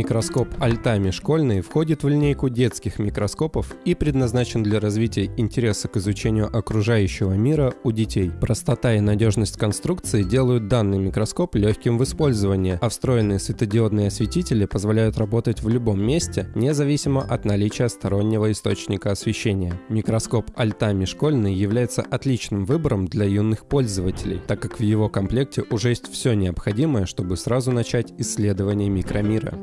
Микроскоп Альтами школьный входит в линейку детских микроскопов и предназначен для развития интереса к изучению окружающего мира у детей. Простота и надежность конструкции делают данный микроскоп легким в использовании, а встроенные светодиодные осветители позволяют работать в любом месте, независимо от наличия стороннего источника освещения. Микроскоп Альтами школьный является отличным выбором для юных пользователей, так как в его комплекте уже есть все необходимое, чтобы сразу начать исследование микромира.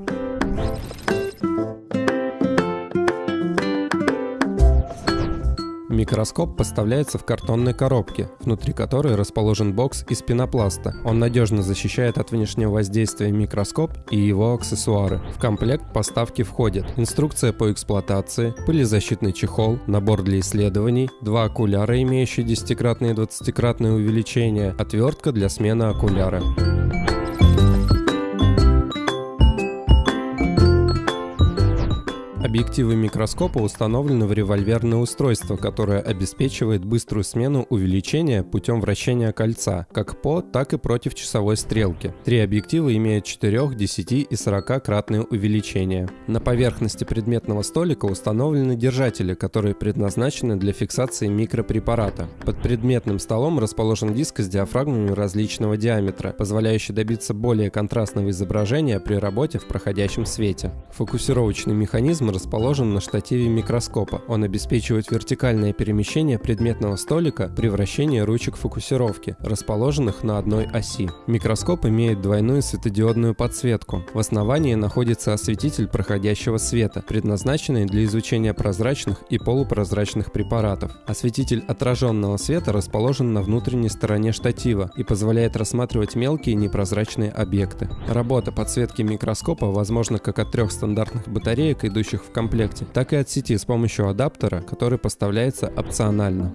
Микроскоп поставляется в картонной коробке, внутри которой расположен бокс из пенопласта. Он надежно защищает от внешнего воздействия микроскоп и его аксессуары. В комплект поставки входят инструкция по эксплуатации, пылезащитный чехол, набор для исследований, два окуляра, имеющие 10-кратное и 20-кратное увеличение, отвертка для смены окуляра. Объективы микроскопа установлены в револьверное устройство, которое обеспечивает быструю смену увеличения путем вращения кольца, как по, так и против часовой стрелки. Три объектива имеют 4, 10 и 40-кратные увеличения. На поверхности предметного столика установлены держатели, которые предназначены для фиксации микропрепарата. Под предметным столом расположен диск с диафрагмами различного диаметра, позволяющий добиться более контрастного изображения при работе в проходящем свете. Фокусировочный механизм расположен на штативе микроскопа. Он обеспечивает вертикальное перемещение предметного столика при вращении ручек фокусировки, расположенных на одной оси. Микроскоп имеет двойную светодиодную подсветку. В основании находится осветитель проходящего света, предназначенный для изучения прозрачных и полупрозрачных препаратов. Осветитель отраженного света расположен на внутренней стороне штатива и позволяет рассматривать мелкие непрозрачные объекты. Работа подсветки микроскопа возможна как от трех стандартных батареек, идущих в комплекте, так и от сети с помощью адаптера, который поставляется опционально.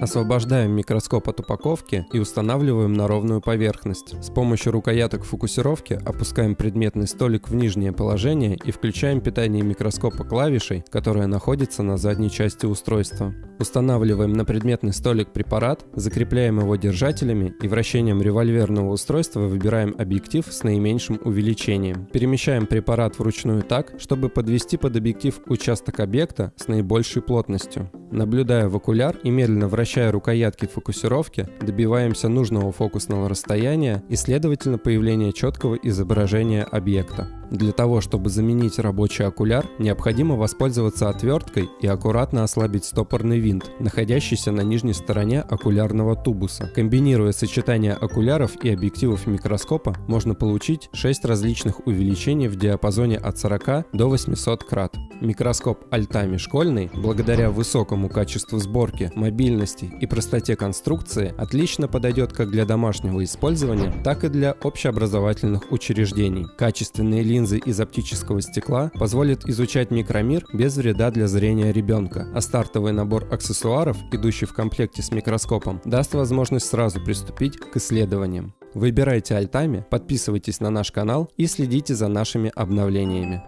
Освобождаем микроскоп от упаковки и устанавливаем на ровную поверхность. С помощью рукояток фокусировки опускаем предметный столик в нижнее положение и включаем питание микроскопа клавишей, которая находится на задней части устройства. Устанавливаем на предметный столик препарат, закрепляем его держателями и вращением револьверного устройства выбираем объектив с наименьшим увеличением. Перемещаем препарат вручную так, чтобы подвести под объектив участок объекта с наибольшей плотностью. Наблюдая в окуляр и медленно вращая рукоятки фокусировки, добиваемся нужного фокусного расстояния и, следовательно, появления четкого изображения объекта. Для того, чтобы заменить рабочий окуляр, необходимо воспользоваться отверткой и аккуратно ослабить стопорный винт, находящийся на нижней стороне окулярного тубуса. Комбинируя сочетание окуляров и объективов микроскопа, можно получить 6 различных увеличений в диапазоне от 40 до 800 крат. Микроскоп Альтами школьный, благодаря высокому качеству сборки, мобильности и простоте конструкции, отлично подойдет как для домашнего использования, так и для общеобразовательных учреждений. Качественные линии линзы из оптического стекла позволит изучать микромир без вреда для зрения ребенка, а стартовый набор аксессуаров, идущий в комплекте с микроскопом, даст возможность сразу приступить к исследованиям. Выбирайте альтами, подписывайтесь на наш канал и следите за нашими обновлениями.